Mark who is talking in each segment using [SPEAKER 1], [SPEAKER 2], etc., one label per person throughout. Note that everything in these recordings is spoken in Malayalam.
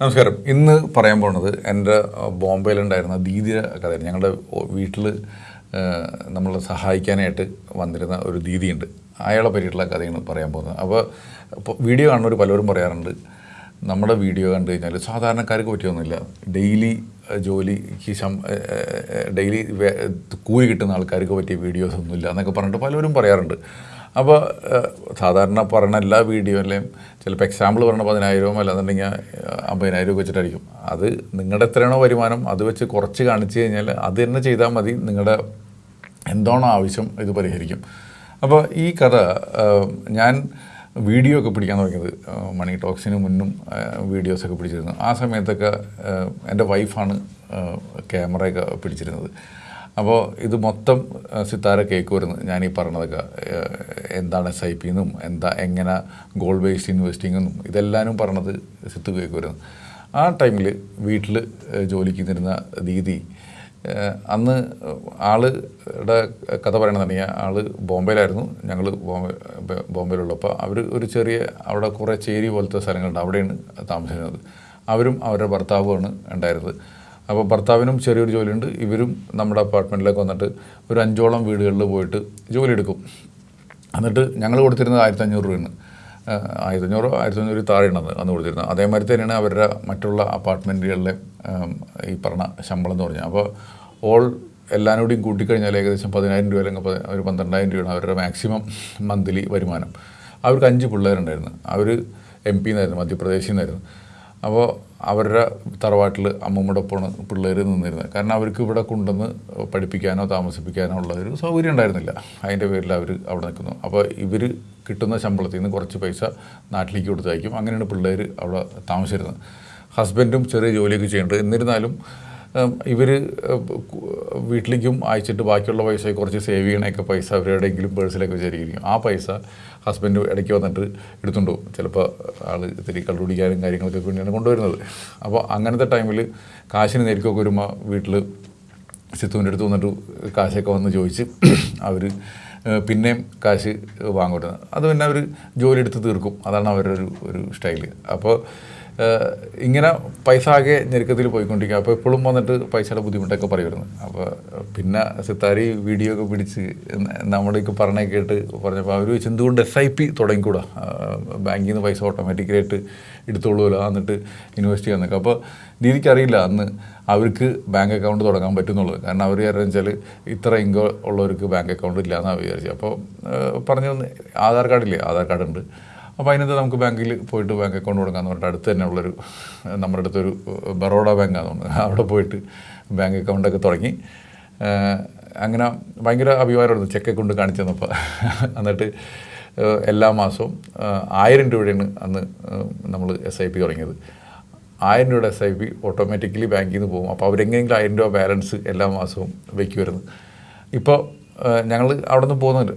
[SPEAKER 1] നമസ്കാരം. ഇന്ന് പറയാൻ പോണത് എന്റെ ബോംബെയിലുണ്ടായിരുന്ന ദീദിയുടെ കഥയാണ്. ഞങ്ങളുടെ വീട്ടിൽ നമ്മളെ സഹായിക്കാനായിട്ട് വന്നിരുന്ന ഒരു ദീദിയുണ്ട്. അയാളെ പറ്റിയിട്ടുള്ള കഥയാണ് പറയാൻ പോകുന്നത്. അപ്പോൾ ഇപ്പോൾ വീഡിയോ കാണുന്നവർ പലരും പറയാറുണ്ട് നമ്മുടെ വീഡിയോ കണ്ടു കഴിഞ്ഞാൽ സാധാരണക്കാർക്ക് പറ്റിയൊന്നുമില്ല. ഡെയിലി ജോലിക്ക് ശം ഡെയിലി കൂലി കിട്ടുന്ന ആൾക്കാർക്ക് പറ്റിയ വീഡിയോസ് ഒന്നുമില്ല എന്നൊക്കെ പറഞ്ഞിട്ട് പലരും പറയാറുണ്ട്. അപ്പോൾ സാധാരണ പറഞ്ഞ എല്ലാ വീഡിയോ അല്ലെങ്കിൽ ചിലപ്പോൾ എക്സാമ്പിൾ പറഞ്ഞ പതിനായിരവും അല്ലാന്നുണ്ടെങ്കിൽ അമ്പതിനായിരം ഒക്കെ വെച്ചിട്ടായിരിക്കും. അത് നിങ്ങളുടെ എത്രയാണോ വരുമാനം അത് വെച്ച് കുറച്ച് കാണിച്ചു കഴിഞ്ഞാൽ അത് തന്നെ ചെയ്താൽ മതി. നിങ്ങളുടെ എന്താണോ ആവശ്യം ഇത് പരിഹരിക്കും. അപ്പോൾ ഈ കഥ ഞാൻ വീഡിയോ ഒക്കെ പിടിക്കാൻ തുടങ്ങിയത് മണി ടോക്സിന് മുന്നും വീഡിയോസൊക്കെ പിടിച്ചിരുന്നു. ആ സമയത്തൊക്കെ എന്റെ വൈഫാണ് ക്യാമറയൊക്കെ പിടിച്ചിരുന്നത്. അപ്പോൾ ഇത് മൊത്തം സിത്താര കേക്ക് ഞാൻ ഈ പറഞ്ഞതൊക്കെ എന്താണ് എസ് ഐ പി എന്നും എന്താ എങ്ങനെ ഗോൾഡ് ബേസ്ഡ് ഇൻവെസ്റ്റിംഗ് എന്നും ഇതെല്ലാവരും പറഞ്ഞത് സിത്ത് കേക്ക് ആ ടൈമിൽ വീട്ടിൽ ജോലിക്ക് നിന്നിരുന്ന ദീദി അന്ന് ആളുടെ കഥ പറയണമെന്നുണ്ടെങ്കിൽ ആൾ ബോംബെയിലായിരുന്നു. ഞങ്ങൾ ബോംബെ ബോംബെയിലുള്ളപ്പോൾ അവർ ഒരു ചെറിയ അവിടെ കുറേ ചേരി പോലത്തെ സ്ഥലങ്ങളുണ്ട് അവിടെയാണ് താമസിക്കുന്നത് അവരും അവരുടെ ഭർത്താവുമാണ് ഉണ്ടായിരുന്നത്. അപ്പോൾ ഭർത്താവിനും ചെറിയൊരു ജോലിയുണ്ട്. ഇവരും നമ്മുടെ അപ്പാർട്ട്മെന്റിലേക്ക് വന്നിട്ട് ഒരു അഞ്ചോളം വീടുകളിൽ പോയിട്ട് ജോലി എടുക്കും എന്നിട്ട് ഞങ്ങൾ കൊടുത്തിരുന്നത് ആയിരത്തി അഞ്ഞൂറ് രൂപയാണ് ആയിരത്തഞ്ഞൂറ് ആയിരത്തി അഞ്ഞൂറോ ആയിരത്തി അഞ്ഞൂറ് താഴെയാണ് അന്ന് കൊടുത്തിരുന്നത്. അതേമാതിരി തന്നെയാണ് അവരുടെ മറ്റുള്ള അപ്പാർട്ട്മെന്റുകളിലെ ഈ പറഞ്ഞ ശമ്പളം എന്ന് പറഞ്ഞാൽ അപ്പോൾ ഓൾ എല്ലാവരും കൂടിയും കൂട്ടിക്കഴിഞ്ഞാൽ ഏകദേശം പതിനായിരം രൂപ അല്ലെങ്കിൽ ഒരു പന്ത്രണ്ടായിരം രൂപയാണ് അവരുടെ മാക്സിമം മന്ത്ലി വരുമാനം. അവർക്ക് അഞ്ച് പിള്ളേരുണ്ടായിരുന്നു. അവർ എം പി എന്നായിരുന്നു മധ്യപ്രദേശിൽ നിന്നായിരുന്നു. അപ്പോൾ അവരുടെ തറവാട്ടിൽ അമ്മമ്മയുടെ ഒപ്പമാണ് പിള്ളേർ നിന്നിരുന്നത് കാരണം അവർക്ക് ഇവിടെ കൊണ്ടുവന്ന് പഠിപ്പിക്കാനോ താമസിപ്പിക്കാനോ ഉള്ള ഒരു സൗകര്യം ഉണ്ടായിരുന്നില്ല. അതിന്റെ പേരിൽ അവർ അവിടെ നിൽക്കുന്നു. അപ്പോൾ ഇവർ കിട്ടുന്ന ശമ്പളത്തിൽ നിന്ന് കുറച്ച് പൈസ നാട്ടിലേക്ക് കൊടുത്തയക്കും. അങ്ങനെയാണ് പിള്ളേർ അവിടെ താമസിച്ചിരുന്നത്. ഹസ്ബൻഡും ചെറിയ ജോലിയൊക്കെ ചെയ്യുന്നുണ്ട് എന്നിരുന്നാലും ഇവർ വീട്ടിലേക്കും അയച്ചിട്ട് ബാക്കിയുള്ള പൈസ കുറച്ച് സേവ് ചെയ്യണയൊക്കെ പൈസ അവരെവിടെയെങ്കിലും പേഴ്സിലൊക്കെ വിചാരിക്കും ആ പൈസ ഹസ്ബൻഡ് ഇടയ്ക്ക് വന്നിട്ട് എടുത്തുകൊണ്ട് പോകും. ചിലപ്പോൾ ആൾ ഇത്തിരി കള്ളുപിടിക്കാനും കാര്യങ്ങളൊക്കെ വേണ്ടിയാണ് കൊണ്ടുവരുന്നത്. അപ്പോൾ അങ്ങനത്തെ ടൈമിൽ കാശിന് നേരിക്കൊക്കെ വരുമ്പോൾ വീട്ടിൽ സിത്തുവിന്റെ അടുത്ത് വന്നിട്ട് കാശൊക്കെ വന്ന് ചോദിച്ച് അവർ പിന്നെയും കാശ് വാങ്ങുന്നത് അത് പിന്നെ അവർ ജോലി എടുത്ത് തീർക്കും. അതാണ് അവരുടെ ഒരു ഒരു സ്റ്റൈൽ അപ്പോൾ ഇങ്ങനെ പൈസ ആകെ ഞെരുക്കത്തിൽ പോയിക്കൊണ്ടിരിക്കുക. അപ്പോൾ എപ്പോഴും വന്നിട്ട് പൈസയുടെ ബുദ്ധിമുട്ടൊക്കെ പറയുമായിരുന്നു. അപ്പോൾ പിന്നെ സിത്താരി വീഡിയോ ഒക്കെ പിടിച്ച് നമ്മുടെയൊക്കെ പറഞ്ഞ കേട്ട് പറഞ്ഞപ്പോൾ അവർ വെച്ച് എന്തുകൊണ്ട് എസ് ഐ പി തുടങ്ങിക്കൂടാ? ബാങ്കിൽ നിന്ന് പൈസ ഓട്ടോമാറ്റിക്കലായിട്ട് എടുത്തോളൂല്ലോ എന്നിട്ട് ഇൻവെസ്റ്റ് ചെയ്യാൻ നിൽക്കുക. അപ്പോൾ ദീദിക്ക് അറിയില്ല. അന്ന് അവർക്ക് ബാങ്ക് അക്കൗണ്ട് തുടങ്ങാൻ പറ്റുന്നുള്ളത് കാരണം അവർ കാരണം വെച്ചാൽ ഇത്ര ഇൻകം ഉള്ളവർക്ക് ബാങ്ക് അക്കൗണ്ട് ഇല്ല എന്നാണ് വിചാരിച്ചത്. അപ്പോൾ പറഞ്ഞു ആധാർ കാർഡില്ലേ ആധാർ കാർഡ് ഉണ്ട്. അപ്പോൾ അതിനകത്ത് നമുക്ക് ബാങ്കിൽ പോയിട്ട് ബാങ്ക് അക്കൗണ്ട് കൊടുക്കാമെന്ന് പറഞ്ഞിട്ട് അടുത്ത് തന്നെ ഉള്ളൊരു നമ്മുടെ അടുത്തൊരു ബറോഡ ബാങ്കാണ് തോന്നുന്നത് അവിടെ പോയിട്ട് ബാങ്ക് അക്കൗണ്ടൊക്കെ തുടങ്ങി. അങ്ങനെ ഭയങ്കര അഭിമാനമായിരുന്നു ചെക്ക് കൊണ്ട് കാണിച്ചു തന്നപ്പോൾ എന്നിട്ട് എല്ലാ മാസവും ആയിരം രൂപയാണ് അന്ന് നമ്മൾ എസ് ഐ പി തുടങ്ങിയത്. ആയിരം രൂപയുടെ എസ് ഐ പി ഓട്ടോമാറ്റിക്കലി ബാങ്കിൽ നിന്ന് പോകും. അപ്പോൾ അവരെങ്ങനെയെങ്കിലും ആയിരം രൂപ ബാലൻസ് എല്ലാ മാസവും വയ്ക്കുമായിരുന്നു ഇപ്പോൾ ഞങ്ങൾ അവിടെ നിന്ന് പോകുന്നുണ്ട്.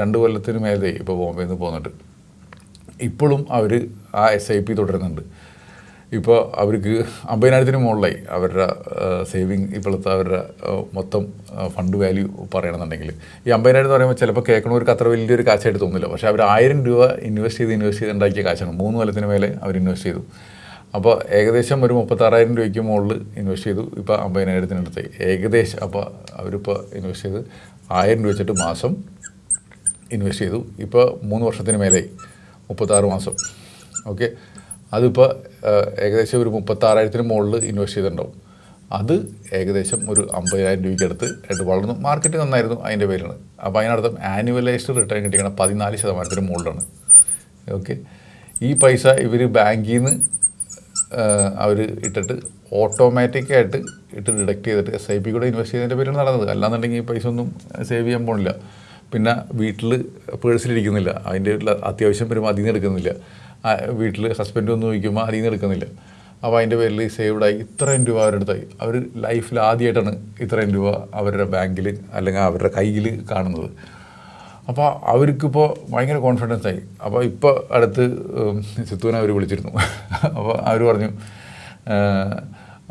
[SPEAKER 1] രണ്ട് കൊല്ലത്തിന് മേലെ ഇപ്പോൾ ബോംബെയിൽ നിന്ന് പോകുന്നുണ്ട്. ഇപ്പോഴും അവർ ആ എസ് ഐ പി തുടരുന്നുണ്ട്. ഇപ്പോൾ അവർക്ക് അമ്പതിനായിരത്തിന് മുകളിലായി അവരുടെ സേവിങ് ഇപ്പോഴത്തെ അവരുടെ മൊത്തം ഫണ്ട് വാല്യൂ പറയണമെന്നുണ്ടെങ്കിൽ ഈ അമ്പതിനായിരം എന്ന് പറയുമ്പോൾ ചിലപ്പോൾ കേൾക്കണവർക്ക് അത്ര വലിയൊരു കാശായിട്ട് തോന്നില്ല. പക്ഷേ അവർ ആയിരം രൂപ ഇൻവെസ്റ്റ് ചെയ്ത് ഇൻവെസ്റ്റ് ചെയ്ത് ഉണ്ടാക്കിയ കാശാണ്. മൂന്ന് കൊല്ലത്തിന് മേലെ അവർ ഇൻവെസ്റ്റ് ചെയ്തു. അപ്പോൾ ഏകദേശം ഒരു മുപ്പത്താറായിരം രൂപയ്ക്ക് മുകളിൽ ഇൻവെസ്റ്റ് ചെയ്തു. ഇപ്പോൾ അമ്പതിനായിരത്തിനടുത്തായി ഏകദേശം അപ്പോൾ അവരിപ്പോൾ ഇൻവെസ്റ്റ് ചെയ്ത് ആയിരം രൂപ വെച്ചിട്ട് മാസം ഇൻവെസ്റ്റ് ചെയ്തു. ഇപ്പോൾ മൂന്ന് വർഷത്തിന് മേലെയായി മുപ്പത്താറ് മാസം. ഓക്കെ? അതിപ്പോൾ ഏകദേശം ഒരു മുപ്പത്താറായിരത്തിന് മുകളിൽ ഇൻവെസ്റ്റ് ചെയ്തിട്ടുണ്ടാവും. അത് ഏകദേശം ഒരു അമ്പതിനായിരം രൂപയ്ക്ക് അടുത്ത് ആയിട്ട് വളർന്നു. മാർക്കറ്റ് നന്നായിരുന്നു അതിന്റെ പേരാണ് അപ്പോൾ അതിനർത്ഥം ആനുവലൈസ്ഡ് റിട്ടേൺ കിട്ടിക്കണ പതിനാല് ശതമാനത്തിന് മുകളിലാണ്. ഓക്കെ? ഈ പൈസ ഇവർ ബാങ്കിൽ നിന്ന് അവർ ഇട്ടിട്ട് ഓട്ടോമാറ്റിക്കായിട്ട് ഇട്ട് ഡിഡക്ട് ചെയ്തിട്ട് എസ് ഐ പി കൂടെ ഇൻവെസ്റ്റ് ചെയ്തതിന്റെ പേരാണ് നടന്നത്. അല്ലാന്നുണ്ടെങ്കിൽ ഈ പൈസ ഒന്നും സേവ് ചെയ്യാൻ പോണില്ല. പിന്നെ വീട്ടിൽ പേഴ്സിലിരിക്കുന്നില്ല. അതിന്റെ അത്യാവശ്യം വരുമ്പോൾ അതിൽ നിന്ന് എടുക്കുന്നില്ല. വീട്ടിൽ ഹസ്ബൻഡ് ഒന്ന് ചോദിക്കുമ്പോൾ അതിൽ നിന്ന് എടുക്കുന്നില്ല. അപ്പോൾ അതിന്റെ പേരിൽ സേവ്ഡായി ഇത്രയും രൂപ അവരുടെ അടുത്തായി. അവർ ലൈഫിൽ ആദ്യമായിട്ടാണ് ഇത്രയും രൂപ അവരുടെ ബാങ്കിൽ അല്ലെങ്കിൽ അവരുടെ കയ്യിൽ കാണുന്നത്. അപ്പോൾ അവർക്കിപ്പോൾ ഭയങ്കര കോൺഫിഡൻസ് ആയി. അപ്പോൾ ഇപ്പോൾ അടുത്ത് സിത്തുവിനെ അവർ വിളിച്ചിരുന്നു. അപ്പോൾ അവർ പറഞ്ഞു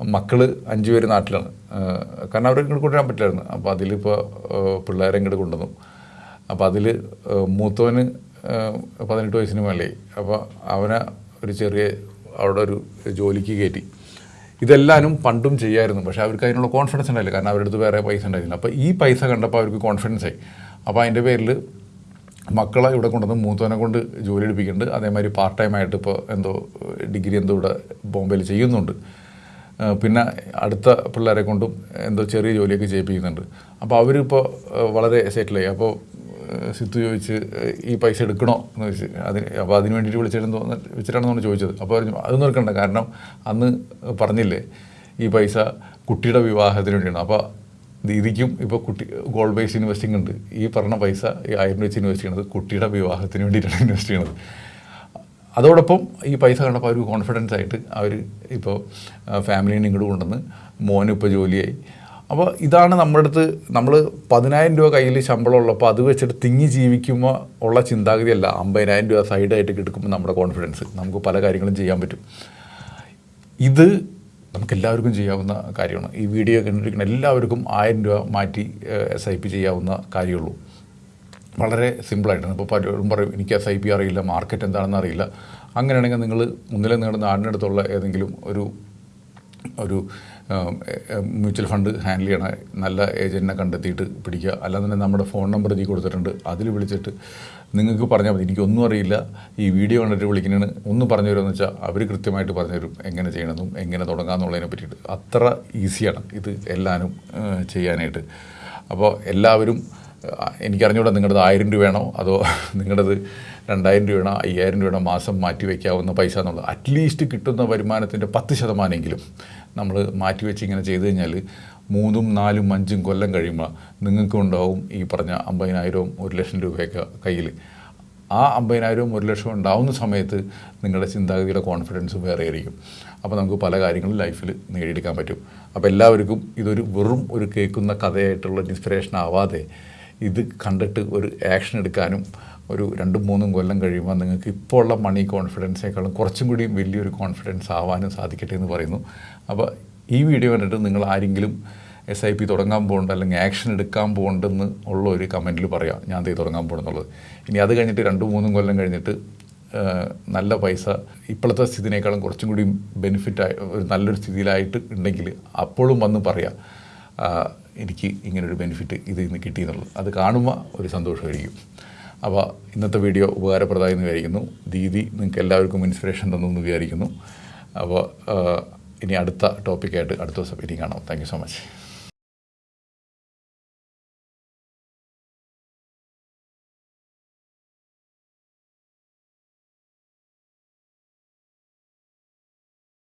[SPEAKER 1] മക്കൾ അഞ്ച് പേര് നാട്ടിലാണ്. കാരണം അവരെ ഇങ്ങോട്ട് കൊണ്ടുവരാൻ പറ്റില്ലായിരുന്നു. അപ്പോൾ അതിലിപ്പോൾ പിള്ളേരെ ഇങ്ങോട്ട് കൊണ്ടുവന്നു. അപ്പോൾ അതിൽ മൂത്തവന് പതിനെട്ട് വയസ്സിന് മേലെയായി. അപ്പോൾ അവനെ ഒരു ചെറിയ അവിടെ ഒരു ജോലിക്ക് കയറ്റി. ഇതെല്ലാനും പണ്ടും ചെയ്യായിരുന്നു. പക്ഷേ അവർക്ക് അതിനുള്ള കോൺഫിഡൻസ് ഉണ്ടായില്ല. കാരണം അവരുടെ അടുത്ത് വേറെ പൈസ ഉണ്ടായിരുന്നില്ല. അപ്പോൾ ഈ പൈസ കണ്ടപ്പോൾ അവർക്ക് കോൺഫിഡൻസ് ആയി. അപ്പോൾ അതിന്റെ പേരിൽ മക്കളെ ഇവിടെ കൊണ്ടുവന്ന് മൂത്തവനെ കൊണ്ട് ജോലി എടുപ്പിക്കുന്നുണ്ട്. അതേമാതിരി പാർട്ട് ടൈം ആയിട്ട് ഇപ്പോൾ എന്തോ ഡിഗ്രി എന്തോ ഇവിടെ ബോംബെയിൽ ചെയ്യുന്നുണ്ട്. പിന്നെ അടുത്ത പിള്ളേരെ കൊണ്ടും എന്തോ ചെറിയ ജോലിയൊക്കെ ചെയ്യിപ്പിക്കുന്നുണ്ട്. അപ്പോൾ അവരിപ്പോൾ വളരെ സെറ്റിലായി അപ്പോൾ സിത്തു ചോദിച്ച് ഈ പൈസ എടുക്കണോ എന്ന് ചോദിച്ച് അതിന് അപ്പോൾ അതിന് വേണ്ടിയിട്ട് വിളിച്ചിരുന്നു വെച്ചിട്ടാണെന്നാണ് ചോദിച്ചത്. അപ്പോൾ പറഞ്ഞു അത് നിർക്കണ്ട. കാരണം അന്ന് പറഞ്ഞില്ലേ ഈ പൈസ കുട്ടിയുടെ വിവാഹത്തിന് വേണ്ടിയാണ്. അപ്പോൾ ദീദിക്കും ഇപ്പോൾ കുട്ടി ഗോൾഡ് ബേസ് ഇൻവെസ്റ്റിംഗ് ഉണ്ട്. ഈ പറഞ്ഞ പൈസ ഈ ആയിരം വെച്ച് ഇൻവെസ്റ്റ് ചെയ്യണത് കുട്ടിയുടെ വിവാഹത്തിന് വേണ്ടിയിട്ടാണ് ഇൻവെസ്റ്റ് ചെയ്യണത്. അതോടൊപ്പം ഈ പൈസ കണ്ടപ്പോൾ അവർ കോൺഫിഡൻസ് ആയിട്ട് അവർ ഇപ്പോൾ ഫാമിലീനെ ഇങ്ങോട്ട് കൊണ്ടുവന്ന് മോനും ഇപ്പോൾ ജോലിയായി. അപ്പോൾ ഇതാണ് നമ്മുടെ അടുത്ത് നമ്മൾ പതിനായിരം രൂപ കയ്യിൽ ശമ്പളം ഉള്ളപ്പോൾ അത് വെച്ചിട്ട് തിങ്ങി ജീവിക്കുമ്പോൾ ഉള്ള ചിന്താഗതിയല്ല. അമ്പതിനായിരം രൂപ സൈഡായിട്ട് കിടക്കുമ്പോൾ നമ്മുടെ കോൺഫിഡൻസ് നമുക്ക് പല കാര്യങ്ങളും ചെയ്യാൻ പറ്റും. ഇത് നമുക്ക് എല്ലാവർക്കും ചെയ്യാവുന്ന കാര്യമാണ്. ഈ വീഡിയോ കണ്ടിരിക്കുന്ന എല്ലാവർക്കും ആയിരം രൂപ മാറ്റി എസ് ഐ പി ചെയ്യാവുന്ന കാര്യമുള്ളൂ. വളരെ സിമ്പിളായിട്ടാണ്. ഇപ്പോൾ പലരും പറയും എനിക്ക് എസ് ഐ പി അറിയില്ല മാർക്കറ്റ് എന്താണെന്ന് അറിയില്ല. അങ്ങനെയാണെങ്കിൽ നിങ്ങൾ ഒന്നിലെ നിങ്ങളുടെ നാടിനടുത്തുള്ള ഏതെങ്കിലും ഒരു ഒരു മ്യൂച്വൽ ഫണ്ട് ഹാൻഡിൽ ചെയ്യണ നല്ല ഏജന്റിനെ കണ്ടെത്തിയിട്ട് പിടിക്കുക. അല്ലാതെ നമ്മുടെ ഫോൺ നമ്പർ ഇതിൽ കൊടുത്തിട്ടുണ്ട്. അതിൽ വിളിച്ചിട്ട് നിങ്ങൾക്ക് പറഞ്ഞാൽ മതി. എനിക്കൊന്നും അറിയില്ല. ഈ വീഡിയോ കണ്ടിട്ട് വിളിക്കുന്നതിന് ഒന്ന് പറഞ്ഞു തരുമെന്ന് വെച്ചാൽ അവർ കൃത്യമായിട്ട് പറഞ്ഞു തരും എങ്ങനെ ചെയ്യണമെന്നും എങ്ങനെ തുടങ്ങാമെന്നുള്ളതിനെ പറ്റിയിട്ട്. അത്ര ഈസിയാണ് ഇത് എല്ലാവരും ചെയ്യാനായിട്ട്. അപ്പോൾ എല്ലാവരും എനിക്കറിഞ്ഞൂടാ നിങ്ങളുടേത് ആയിരം രൂപയാണോ അതോ നിങ്ങളുടേത് രണ്ടായിരം രൂപയാണ് അയ്യായിരം രൂപയുടെ മാസം മാറ്റി വയ്ക്കാവുന്ന പൈസ എന്നുള്ളത്. അറ്റ്ലീസ്റ്റ് കിട്ടുന്ന വരുമാനത്തിന്റെ പത്ത് ശതമാനമെങ്കിലും നമ്മൾ മാറ്റി വെച്ച് ഇങ്ങനെ ചെയ്തു കഴിഞ്ഞാൽ മൂന്നും നാലും അഞ്ചും കൊല്ലം കഴിയുമ്പോൾ നിങ്ങൾക്കും ഉണ്ടാവും ഈ പറഞ്ഞ അമ്പതിനായിരവും ഒരു ലക്ഷം രൂപയൊക്കെ കയ്യിൽ ആ അമ്പതിനായിരവും ഒരു ലക്ഷം ഉണ്ടാവുന്ന സമയത്ത് നിങ്ങളുടെ ചിന്താഗതിയുടെ കോൺഫിഡൻസ് വേറെ ആയിരിക്കും. അപ്പോൾ നമുക്ക് പല കാര്യങ്ങളും ലൈഫിൽ നേടിയെടുക്കാൻ പറ്റും. അപ്പോൾ എല്ലാവർക്കും ഇതൊരു വെറും ഒരു കേൾക്കുന്ന കഥയായിട്ടുള്ള ഇൻസ്പിറേഷൻ ആവാതെ ഇത് കണ്ടിട്ട് ഒരു ആക്ഷൻ എടുക്കാനും ഒരു രണ്ടും മൂന്നും കൊല്ലം കഴിയുമ്പോൾ നിങ്ങൾക്ക് ഇപ്പോൾ ഉള്ള മണി കോൺഫിഡൻസിനേക്കാളും കുറച്ചും കൂടി വലിയൊരു കോൺഫിഡൻസ് ആവാനും സാധിക്കട്ടെ എന്ന് പറയുന്നു. അപ്പോൾ ഈ വീഡിയോ കണ്ടിട്ട് നിങ്ങൾ ആരെങ്കിലും എസ് ഐ പി തുടങ്ങാൻ പോകുന്നുണ്ട് അല്ലെങ്കിൽ ആക്ഷൻ എടുക്കാൻ പോകുന്നുണ്ടെന്ന് ഉള്ള ഒരു കമന്റിൽ പറയാം. ഞാൻ തീ തുടങ്ങാൻ പോകുന്നുള്ളത് ഇനി അത് കഴിഞ്ഞിട്ട് രണ്ടും മൂന്നും കൊല്ലം കഴിഞ്ഞിട്ട് നല്ല പൈസ ഇപ്പോഴത്തെ സ്ഥിതിനേക്കാളും കുറച്ചും കൂടി ബെനിഫിറ്റായി ഒരു നല്ലൊരു സ്ഥിതിയിലായിട്ട് ഉണ്ടെങ്കിൽ അപ്പോഴും വന്ന് പറയാം. എനിക്ക് ഇങ്ങനൊരു ബെനിഫിറ്റ് ഇതിൽ നിന്ന് കിട്ടിയെന്നുള്ളത്. അത് കാണുമ്പോൾ ഒരു സന്തോഷമായിരിക്കും. അപ്പോൾ ഇന്നത്തെ വീഡിയോ ഉപകാരപ്രദമായി എന്ന് വിചാരിക്കുന്നു. ദീദി നിങ്ങൾക്ക് എല്ലാവർക്കും ഇൻസ്പിറേഷൻ തന്നു എന്ന് വിചാരിക്കുന്നു. അപ്പോൾ ഇനി അടുത്ത ടോപ്പിക്കായിട്ട് അടുത്ത ദിവസം ഇനി കാണാം. Thank so much